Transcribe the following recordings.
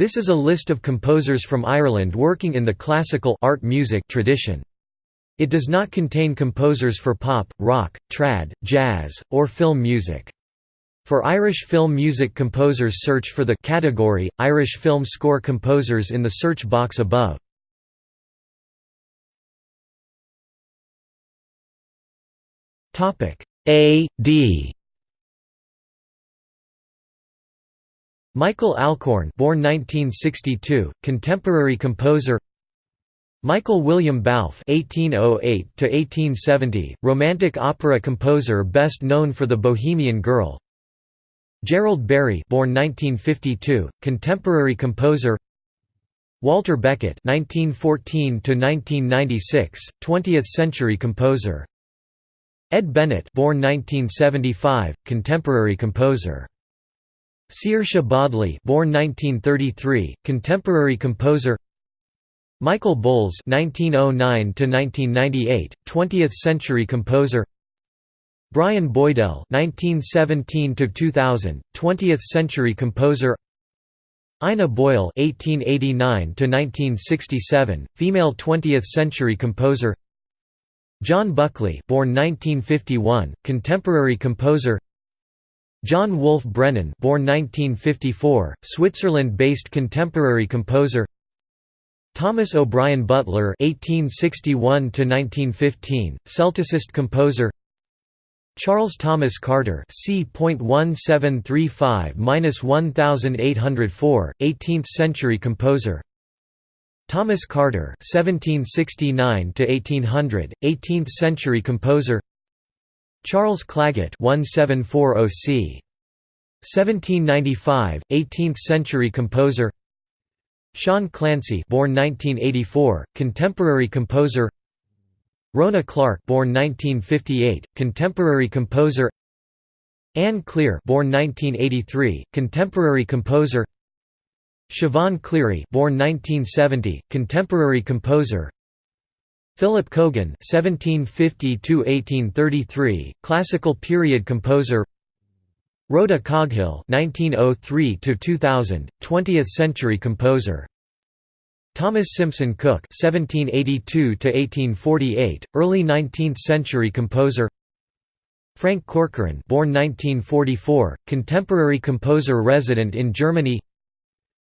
This is a list of composers from Ireland working in the classical art music tradition. It does not contain composers for pop, rock, trad, jazz, or film music. For Irish film music composers search for the category, Irish film score composers in the search box above. A. D. Michael Alcorn born 1962, contemporary composer Michael William Balfe (1808–1870), Romantic opera composer best known for *The Bohemian Girl*. Gerald Barry, born 1952, contemporary composer. Walter Beckett (1914–1996), 20th-century composer. Ed Bennett, born 1975, contemporary composer. Seóirse Bodley born 1933, contemporary composer Michael Bowles 1909 to 1998, 20th-century composer. Brian Boydell 1917 to 2000, 20th-century composer. Ina Boyle 1889 to 1967, female 20th-century composer. John Buckley, born 1951, contemporary composer. John Wolf Brennan born 1954, Switzerland-based contemporary composer Thomas O'Brien Butler (1861–1915), Celticist composer. Charles Thomas Carter C.1735–1804, 18th-century composer. Thomas Carter (1769–1800), 18th-century composer. Charles Clagget 1740 c. 1795, 18th-century composer. Sean Clancy born 1984, contemporary composer. Rhona Clarke born 1958, contemporary composer. Ann Cleare born 1983, contemporary composer. Siobhan Cleary born 1970, contemporary composer Philip Cogan (1750–1833), classical period composer. Rhoda Coghill (1903–2000), 20th-century composer. Thomas Simpson Cooke (1782–1848), early 19th-century composer. Frank Corcoran, born 1944, contemporary composer resident in Germany.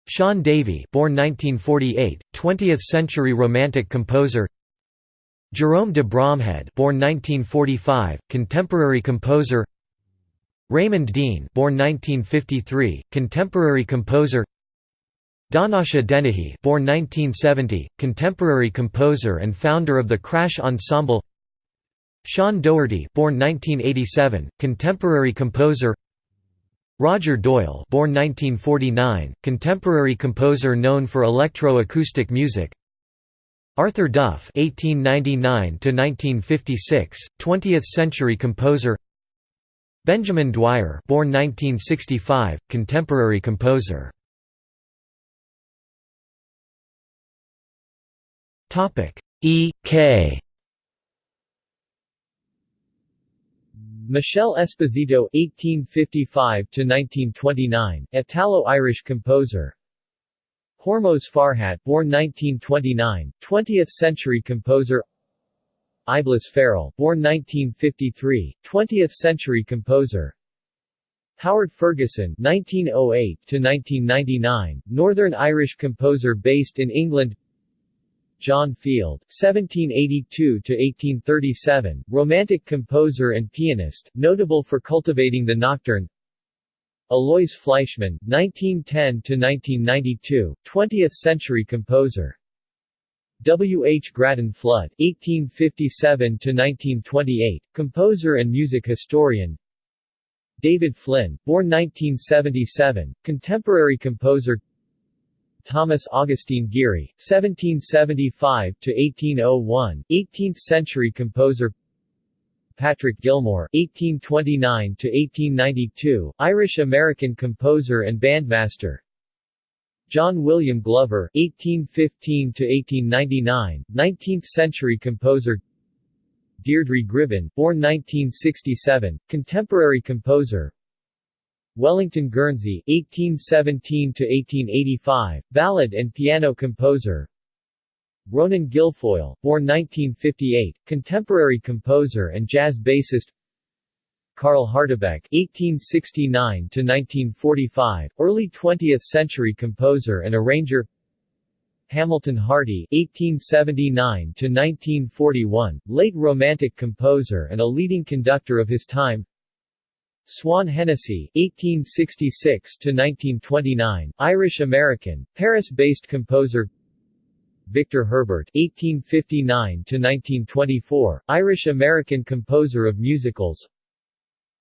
Shaun Davey, born 1948, 20th-century romantic composer. Jerome de Bromhead born 1945, contemporary composer. Raymond Deane born 1953, contemporary composer. Donnacha Dennehy born 1970, contemporary composer and founder of the Crash Ensemble. Sean Doherty born 1987, contemporary composer. Roger Doyle born 1949, contemporary composer known for electro-acoustic music Arthur Duff (1899–1956), 20th-century composer. Benjamin Dwyer, born 1965, contemporary composer. Topic E. K. Michele Esposito (1855–1929), Italo-Irish composer. Hormoz Farhat born 1929, 20th-century composer Eibhlis Farrell born 1953, 20th-century composer Howard Ferguson (1908–1999), Northern Irish composer based in England. John Field (1782–1837), Romantic composer and pianist, notable for cultivating the nocturne. Aloys Fleischmann, 1910–1992, 20th-century composer. W. H. Grattan Flood, 1857–1928, composer and music historian. David Flynn, born 1977, contemporary composer. Thomas Augustine Geary, 1775–1801, 18th-century composer. Patrick Gilmore (1829–1892), Irish-American composer and bandmaster. John William Glover (1815–1899), 19th-century composer. Deirdre Gribbin, born 1967, contemporary composer. Wellington Guernsey (1817–1885), ballad and piano composer. Ronan Guilfoyle, born 1958, contemporary composer and jazz bassist. Carl Hardebeck (1869–1945), early 20th-century composer and arranger. Hamilton Harty (1879–1941), late Romantic composer and a leading conductor of his time. Swan Hennessy (1866–1929), Irish-American, Paris-based composer. Victor Herbert (1859–1924), Irish-American composer of musicals.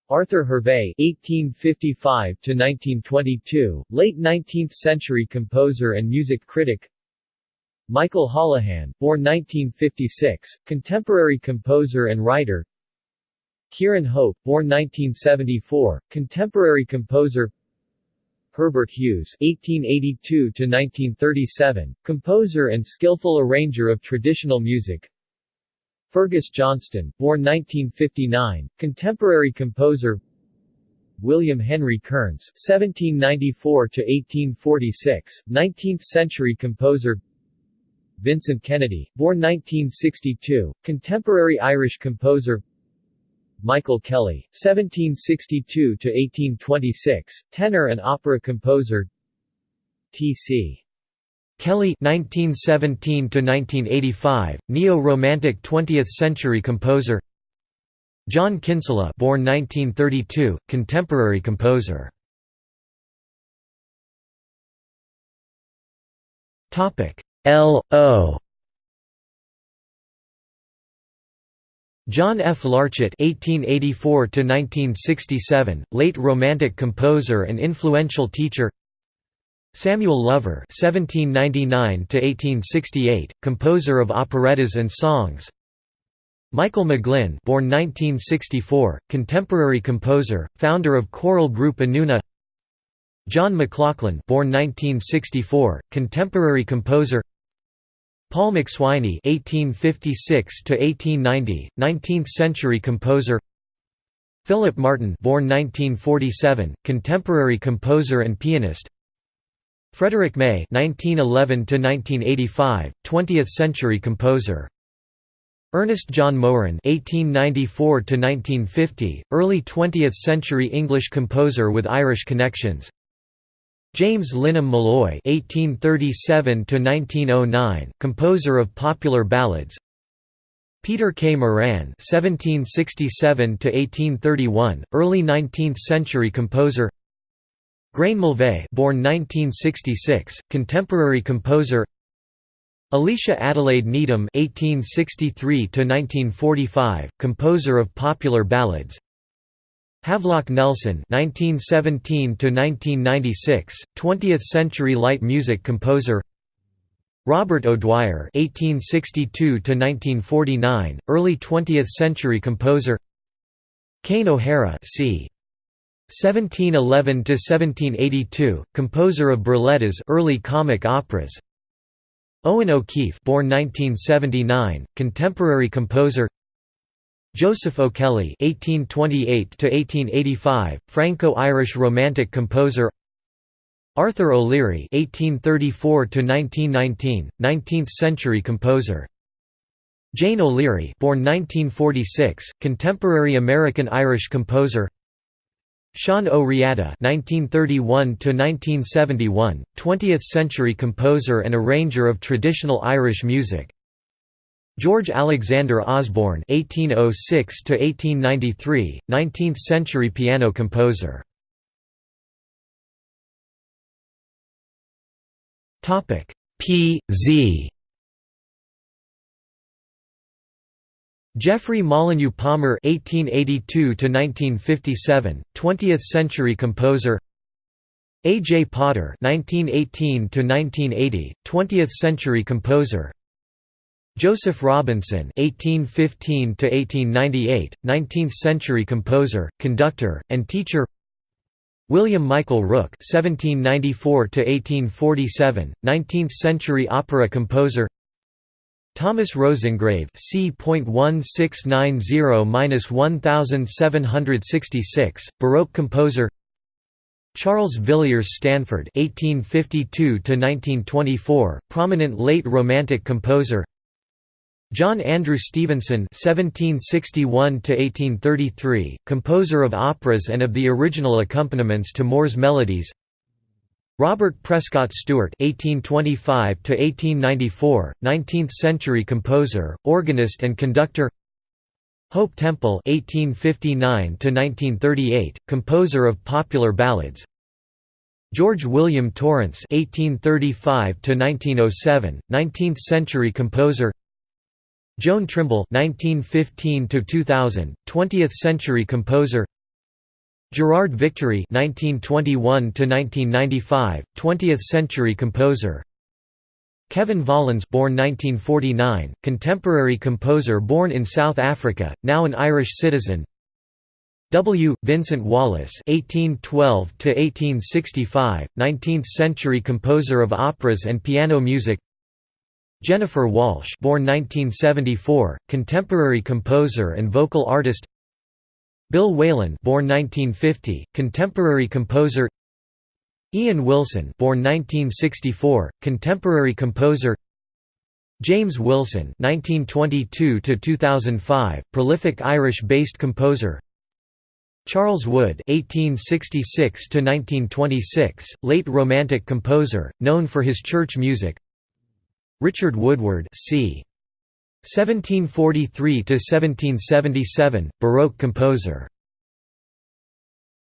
Arthur Hervey (1855–1922), late 19th-century composer and music critic. Michael Holohan, born 1956, contemporary composer and writer. Ciarán Hope, born 1974, contemporary composer. Herbert Hughes (1882–1937), composer and skillful arranger of traditional music. Fergus Johnston, born 1959, contemporary composer. William Henry Kearns (1794–1846), 19th-century composer. Vincent Kennedy, born 1962, contemporary Irish composer. Michael Kelly, 1762–1826, tenor and opera composer T.C. Kelly 1917–1985, neo-romantic 20th-century composer John Kinsella born 1932, contemporary composer Topic L.O. John F. Larchet (1884–1967), late Romantic composer and influential teacher. Samuel Lover (1799–1868), composer of operettas and songs. Michael McGlynn, born 1964, contemporary composer, founder of choral group Anúna. John McLachlan, born 1964, contemporary composer. Paul McSwiney (1856–1890), 19th-century composer. Philip Martin, born 1947, contemporary composer and pianist. Frederick May (1911–1985), 20th-century composer. Ernest John Moeran (1894–1950), early 20th-century English composer with Irish connections. James Lynam Molloy (1837–1909), composer of popular ballads. Peter K. Moran (1767–1831), early 19th-century composer. Gráinne Mulvey, born 1966, contemporary composer. Alicia Adelaide Needham (1863–1945), composer of popular ballads. Havelock Nelson (1917–1996), 20th-century light music composer. Robert O'Dwyer (1862–1949), early 20th-century composer. Kane O'Hara, c. 1711–1782, composer of burlettas, early comic operas. Owen O'Keefe, born 1979, contemporary composer. Joseph O'Kelly (1828–1885), Franco-Irish Romantic composer. Arthur O'Leary (1834–1919), 19th-century composer. Jane O'Leary, born 1946, contemporary American-Irish composer. Sean O'Riada (1931–1971), 20th-century composer and arranger of traditional Irish music. George Alexander Osborne (1806–1893), 19th-century piano composer. Topic P. Z. Geoffrey Molyneux Palmer (1882–1957), 20th-century composer. A. J. Potter (1918–1980), 20th-century composer. Joseph Robinson (1815–1898), 19th-century composer, conductor, and teacher. William Michael Rooke (1794–1847), 19th-century opera composer. Thomas Roseingrave c.1690–1766, Baroque composer. Charles Villiers Stanford (1852–1924), prominent late Romantic composer. John Andrew Stevenson (1761–1833), composer of operas and of the original accompaniments to Moore's melodies. Robert Prescott Stewart (1825–1894), 19th-century composer, organist, and conductor. Hope Temple (1859–1938), composer of popular ballads. George William Torrance (1835–1907), 19th-century composer. Joan Trimble (1915–2000), 20th-century composer. Gerard Victory (1921–1995), 20th-century composer. Kevin Volans born 1949, contemporary composer born in South Africa, now an Irish citizen W. Vincent Wallace (1812–1865), 19th-century composer of operas and piano music. Jennifer Walshe, born 1974, contemporary composer and vocal artist. Bill Whelan, born 1950, contemporary composer. Ian Wilson born 1964, contemporary composer James Wilson (1922–2005), prolific Irish-based composer. Charles Wood (1866–1926), late Romantic composer, known for his church music. Richard Woodward (c. 1743–1777), Baroque composer.